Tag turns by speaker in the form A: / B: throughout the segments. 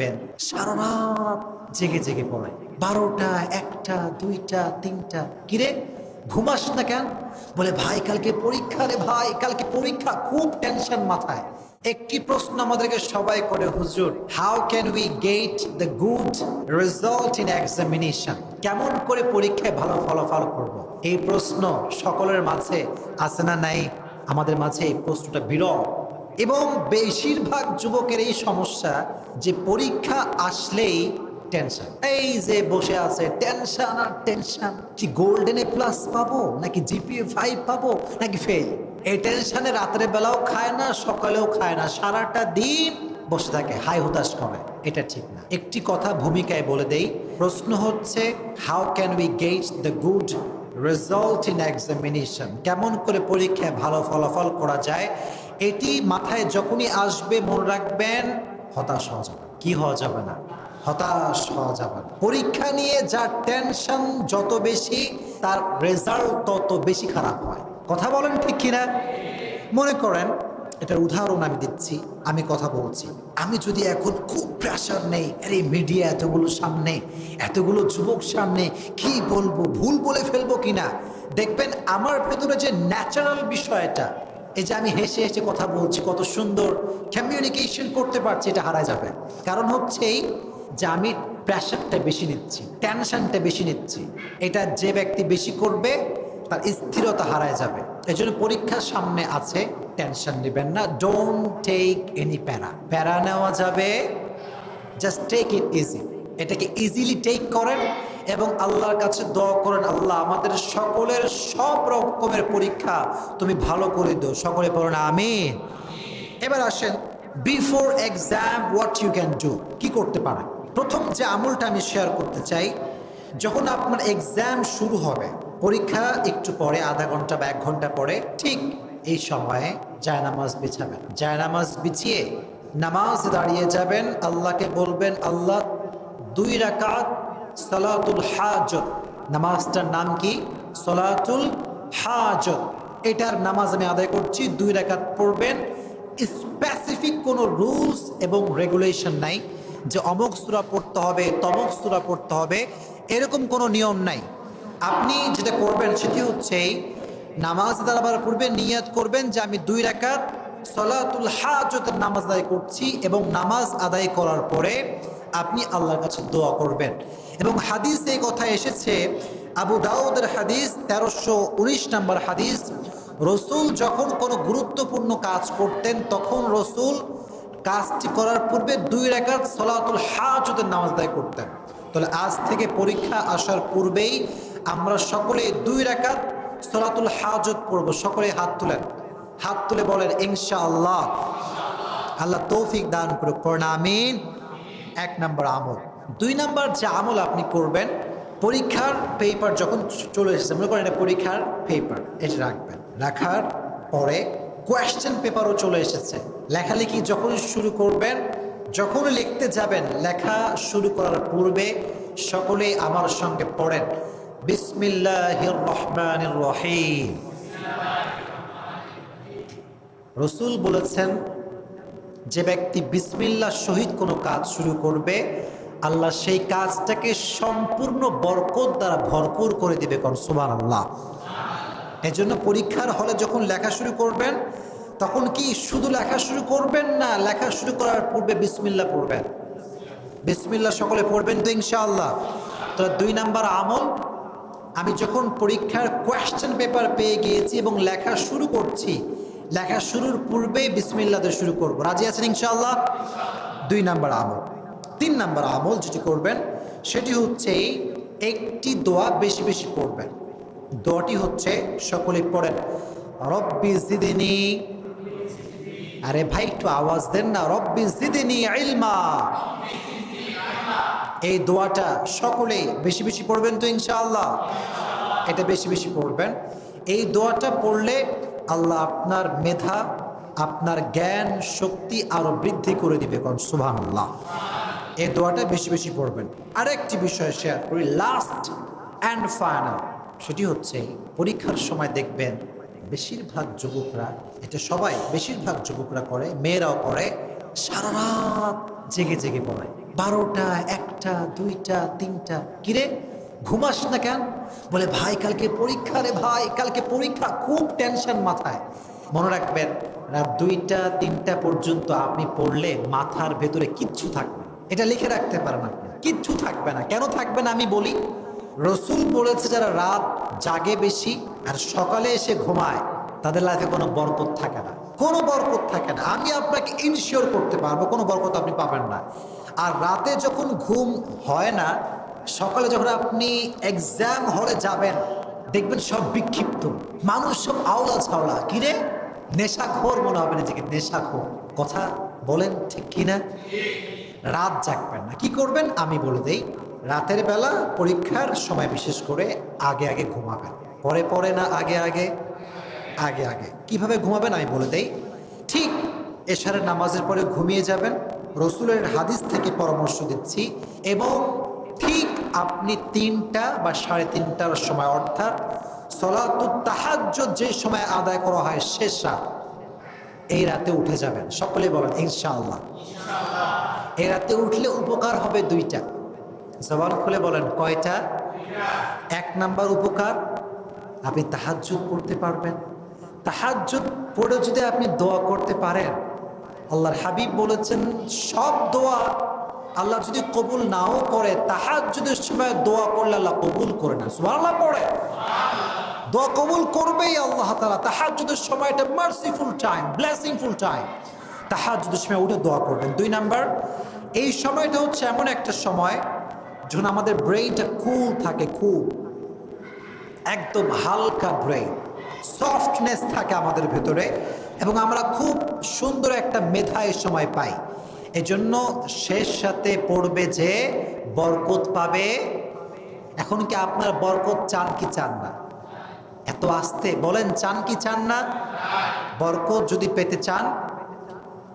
A: দেখবেন সারা রাত জেগে জেগে পড়ে। বারোটা, একটা, দুইটা, তিনটা। কিরে ঘুমাস না কেন? বলে, ভাই, কালকে পরীক্ষা রে ভাই, কালকে পরীক্ষা, খুব টেনশন মাথায়। একটি প্রশ্ন আমাদেরকে সবাই করে, হুজুর how can we get the good result in examination কেমন করে পরীক্ষায় ভালো ফলাফল করব। এই প্রশ্ন সকলের মাঝে আছে না নাই? আমাদের মাঝে এই প্রশ্নটা বিরল। এবং বেশিরভাগ যুবকের এই সমস্যা যে পরীক্ষা আসলেই টেনশন এই যে বসে আছে টেনশন আর টেনশন কি গোল্ডেনে প্লাস পাবো, নাকি জিপিএ ফাইভ পাবো, নাকি ফেল এই টেনশনে রাতের বেলাও খায় না, সকালেও খায় না, সারাটা দিন বসে থাকে, হাই হুতাশ করে এটা ঠিক না। একটি কথা ভূমিকায় বলে দেই, প্রশ্ন হচ্ছে how can we get the good result in examination কেমন করে পরীক্ষায় ভালো ফলাফল করা যায়? এটি মাথায় যখনই আসবে, মনে রাখবেন, হতাশ হওয়া যাবে কি হওয়া যাবে না? হতাশ হওয়া যাবে পরীক্ষা নিয়ে যার টেনশন যত বেশি, তার রেজাল্ট তত বেশি খারাপ হয়। কথা বলেন ঠিক কিনা? মনে করেন, এটার উদাহরণ আমি দিচ্ছি, আমি কথা বলছি। আমি যদি এখন খুব প্রেশার নেই, আরে মিডিয়া এতগুলো সামনে, এতগুলো যুবক সামনে, কি বলব, ভুল বলে ফেলব কিনা? দেখবেন, আমার ভেতরে যে ন্যাচারাল বিষয়টা এই যে আমি হেসে হেসে কথা বলছি, কত সুন্দর কমিউনিকেশন করতে পারছি, এটা হারা যাবে। কারণ হচ্ছে এই যে আমি প্রেশারটা বেশি নিচ্ছি টেনশনটা বেশি নিচ্ছি, এটা যে ব্যক্তি বেশি করবে, তার স্থিরতা হারায় যাবে। এই জন্য পরীক্ষার সামনে আছে টেনশন নেবেন না ডোন্ট টেক এনি প্যারা প্যারা নেওয়া যাবে জাস্ট টেক ইট ইজি এটাকে ইজিলি টেক করেন এবং আল্লাহর কাছে দোয়া করেন, আল্লাহ আমাদের সকলের সব রকমের পরীক্ষা তুমি ভালো করে দিও। সকলে পড়ো না আমি এবার আসেন before exam what you can do কি করতে পারেন প্রথম যে আমলটা আমি শেয়ার করতে চাই, যখন আপনার এক্সাম শুরু হবে, পরীক্ষা একটু পরে, আধা ঘণ্টা বা এক ঘণ্টা পরে, ঠিক এই সময়ে জায়নামাজ বিছাবেন। জায়নামাজ বিছিয়ে নামাজ দাঁড়িয়ে যাবেন, আল্লাহকে বলবেন, আল্লাহ দুই রাকাত সালাতুল হাজত নামাজটার নাম কি? সলাতুল হাজত এটার নামাজ আমি আদায় করছি, দুই রাকাত পড়বেন। স্পেসিফিক কোনো রুলস এবং রেগুলেশন নাই যে অমুক সুরা পড়তে হবে, তমক সুরা পড়তে হবে, এরকম কোনো নিয়ম নাই। আপনি যেটা করবেন সেটি হচ্ছে নামাজ দাঁড়াবার পূর্বে নিয়াত করবেন যে আমি দুই রাকাত সলাতুল হাজতের নামাজ আদায় করছি এবং নামাজ আদায় করার পরে আপনি আল্লাহর কাছে দোয়া করবেন। এবং হাদিস এই কথা এসেছে, আবু দাউদের হাদিস তেরোশো উনিশ নম্বর হাদিস, রসুল যখন কোনো গুরুত্বপূর্ণ কাজ করতেন, তখন রসুল কাজটি করার পূর্বে দুই রেখাত সলাতুল হাজতের নামাজ আদায় করতেন। তাহলে আজ থেকে পরীক্ষা আসার পূর্বেই আমরা সকলে দুই রেখাত সলাতুল হাজত পড়ব। সকলে হাত তুলেন। হাত তুলে বলেন ইনশা আল্লাহ তৌফিক দান করুক। পড়না, আমিন। এক নম্বর আমল। দুই নম্বর যে আমল আপনি করবেন, পরীক্ষার পেপার যখন চলে এসেছে, মনে করেন এটা পরীক্ষার পেপার এটা রাখবেন। রাখার পরে কোয়েশ্চেন পেপারও চলে এসেছে। লেখালেখি যখন শুরু করবেন, যখন লিখতে যাবেন, লেখা শুরু করার পূর্বে সকলে আমার সঙ্গে পড়েন। বিসমিল্লাহির রহমান রহিম। রসুল বলেছেন যে ব্যক্তি বিসমিল্লার সহিত কোনো কাজ শুরু করবে, আল্লাহ সেই কাজটাকে সম্পূর্ণ বরকত দ্বারা ভরপুর করে দিবে কোন? সুমান আল্লাহ এই জন্য পরীক্ষার হলে যখন লেখা শুরু করবেন, তখন কি শুধু লেখা শুরু করবেন না, লেখা শুরু করার পূর্বে বিসমিল্লা পড়বেন? বিসমিল্লা সকলে পড়বেন তো ইনশাআল্লাহ। তো দুই নাম্বার আমল, আমি যখন পরীক্ষার কোয়েশ্চেন পেপার পেয়ে গিয়েছি এবং লেখা শুরু করছি লেখা শুরুর পূর্বেই বিসমিল্লাতে শুরু করব। রাজি আছেন ইনশাআল্লাহ? দুই নাম্বার আমল। তিন নাম্বার আমল যেটি করবেন, সেটি হচ্ছে একটি দোয়া বেশি বেশি পড়বেন। দোয়াটি হচ্ছে সকলে পড়েন, রব্বি জিদিনী আরে ভাই, একটু আওয়াজ দেন না, রব্বি জিদিনী ইলমা এই দোয়াটা সকলে বেশি বেশি পড়বেন তো ইনশাআল্লাহ? এটা বেশি বেশি পড়বেন। এই দোয়াটা পড়লে আল্লাহ আপনার মেধা, আপনার জ্ঞান, শক্তি আরও বৃদ্ধি করে দিবে সুবহান আল্লাহ এই দোয়াটা বেশি বেশি পড়বেন। আরেকটি বিষয় শেয়ার করি লাস্ট অ্যান্ড ফাইনাল সেটি হচ্ছে, পরীক্ষার সময় দেখবেন, বেশিরভাগ যুবকরা, এটা সবাই, বেশিরভাগ যুবকরা করে, মেয়েরাও করে, সারা রাত জেগে জেগে পড়ে। বারোটা, একটা, দুইটা, তিনটা। কিরে ঘুমাস না কেন? বলে, ভাই, কালকে পরীক্ষা রে ভাই, কালকে পরীক্ষা, খুব টেনশন মাথায়। মনে রাখবেন, রাত দুইটা, তিনটা পর্যন্ত আপনি পড়লে মাথার ভেতরে কিচ্ছু থাকবে এটা লিখে রাখতে পারেন আপনি। কিচ্ছু থাকবে না। কেন থাকবে না আমি বলি, রসুল বলেছে যারা রাত জাগে বেশি আর সকালে এসে ঘুমায়, তাদের লাইফে কোনো বরকত থাকে না। কোনো বরকত থাকে না। আমি আপনাকে ইনশিওর করতে পারব, কোনো বরকত আপনি পাবেন না। আর রাতে যখন ঘুম হয় না সকালে যখন আপনি এক্সাম হলে যাবেন, দেখবেন সব বিক্ষিপ্ত। মানুষ সব আওলা ছাওলা। কিরে নেশাখোর মনে হবে নিজেকে, নেশাখোর। কথা বলেন ঠিক কিনা রাত জাগবেন না। কি করবেন? আমি বলে দেই, রাতের বেলা পরীক্ষার সময় বিশেষ করে আগে আগে ঘুমাবেন। পরে পরে না আগে আগে? আগে আগে। কীভাবে ঘুমাবেন আমি বলে দেই, ঠিক এশারের নামাজের পরে ঘুমিয়ে যাবেন। রসুলের হাদিস থেকে পরামর্শ দিচ্ছি এবং ঠিক আপনি তিনটা বা সাড়ে তিনটার সময়, অর্থাৎ সলাতুত যে সময় আদায় করা হয় শেষ রাত, এই রাতে উঠে যাবেন। সকলে বলেন, ইনশাআল্লাহ। এই রাতে উঠলে উপকার হবে দুইটা। জবান খুলে বলেন, কয়টা? এক নাম্বার উপকার, আপনি তাহাজ্জুদ করতে পারবেন। তাহাজ্জুদ পড়ে যদি আপনি দোয়া করতে পারেন, আল্লাহর হাবিব বলেছেন, সব দোয়া আল্লাহ যদি কবুল নাও করে, তাহাজ্জুদের সময় দোয়া করলে আল্লাহ কবুল করে না সুবহানাল্লাহ পড়ে। দোয়া কবুল করবেই আল্লাহ তালা তাহাজুদের সময়টা মার্সিফুল টাইম ব্লেসিংফুল টাইম তাহাজুদের সময় উঠে দোয়া করবেন। দুই নাম্বার, এই সময়টা হচ্ছে এমন একটা সময় যখন আমাদের ব্রেইনটা কুল থাকে কুল একদম হালকা ব্রেইন সফটনেস থাকে আমাদের ভেতরে এবং আমরা খুব সুন্দর একটা মেধা এই সময় পাই। এজন্য শেষ সাথে পড়বে যে বরকত পাবে। এখন কি আপনার বরকত চান কি চান না? এত আসতে বলেন, চান কি চান না? বরকত যদি পেতে চান,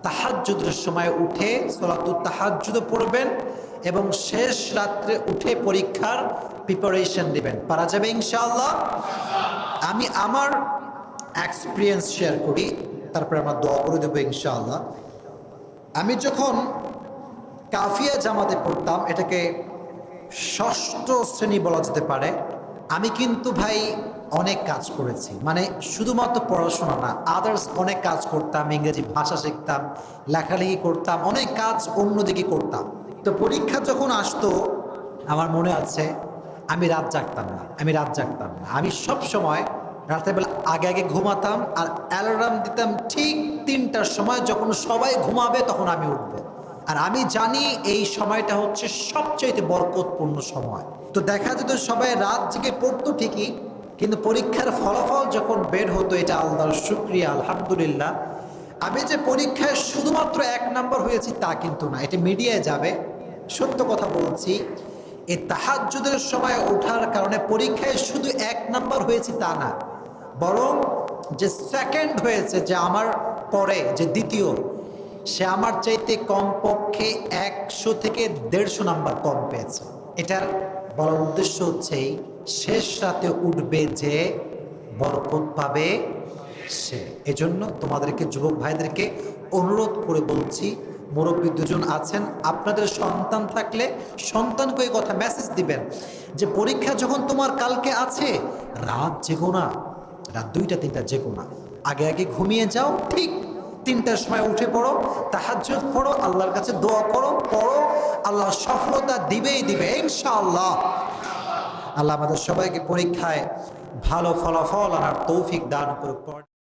A: তাহাজ্জুদের সময় উঠে সলাতুর তাহাজ্জুদও পড়বেন এবং শেষ রাত্রে উঠে পরীক্ষার প্রিপারেশন নেবেন পারা যাবে ইনশাআল্লাহ? আমি আমার এক্সপিরিয়েন্স শেয়ার করি, তারপরে আমরা দোয়া করে দেবো ইনশাআল্লাহ। আমি যখন কাফিয়া জামাতে পড়তাম, এটাকে ষষ্ঠ শ্রেণি বলা যেতে পারে, আমি কিন্তু ভাই অনেক কাজ করেছি। মানে শুধুমাত্র পড়াশোনা না আদার্স অনেক কাজ করতাম, ইংরেজি ভাষা শিখতাম, লেখালেখি করতাম, অনেক কাজ অন্যদিকে করতাম। তো পরীক্ষা যখন আসতো, আমার মনে আছে, আমি রাত জাগতাম না, আমি রাত জাগতাম না। আমি সব সময় রাতের বেলা আগে আগে ঘুমাতাম আর অ্যালার্ম দিতাম ঠিক তিনটার সময় যখন সবাই ঘুমাবে, তখন আমি উঠবো। আর আমি জানি এই সময়টা হচ্ছে সবচেয়ে বরকতপূর্ণ সময়। তো দেখা যেত সবাই রাত জেগে পড়তো ঠিকই, কিন্তু পরীক্ষার ফলাফল যখন বের হতো, এটা আল্লাহর শুক্রিয়া, আলহামদুলিল্লাহ। আমি যে পরীক্ষায় শুধুমাত্র এক নাম্বার হয়েছি, তা কিন্তু না। এটা মিডিয়ায় যাবে। সত্য কথা বলছি এই তাহাজ্জুদের সময় ওঠার কারণে পরীক্ষায় শুধু এক নাম্বার হয়েছি তা না। বরং যে সেকেন্ড হয়েছে, যে আমার পরে যে দ্বিতীয়, সে আমার চাইতে কমপক্ষে একশো থেকে দেড়শো নাম্বার কম পেয়েছে। এটার বলার উদ্দেশ্য হচ্ছে শেষ রাতে উঠবে যে বরকত পাবে সে। এজন্য তোমাদেরকে, যুবক ভাইদেরকে অনুরোধ করে বলছি, মুরব্বী দুজন আছেন, আপনাদের সন্তান থাকলে সন্তানকে এই কথা মেসেজ দিবেন যে পরীক্ষা যখন তোমার কালকে আছে, রাত জেগো না, রাত দুইটা তিনটা জেগো না। আগে আগে ঘুমিয়ে যাও, ঠিক তিনটার সময় উঠে পড়ো, তাহাজ্জুদ পড়ো, আল্লাহর কাছে দোয়া করো, পড়ো, আল্লাহ সফলতা দিবেই দিবে, ইনশাআল্লাহ। আল্লাহ আমাদের সবাইকে পরীক্ষায় ভালো ফলাফল আনার তৌফিক দান করুক।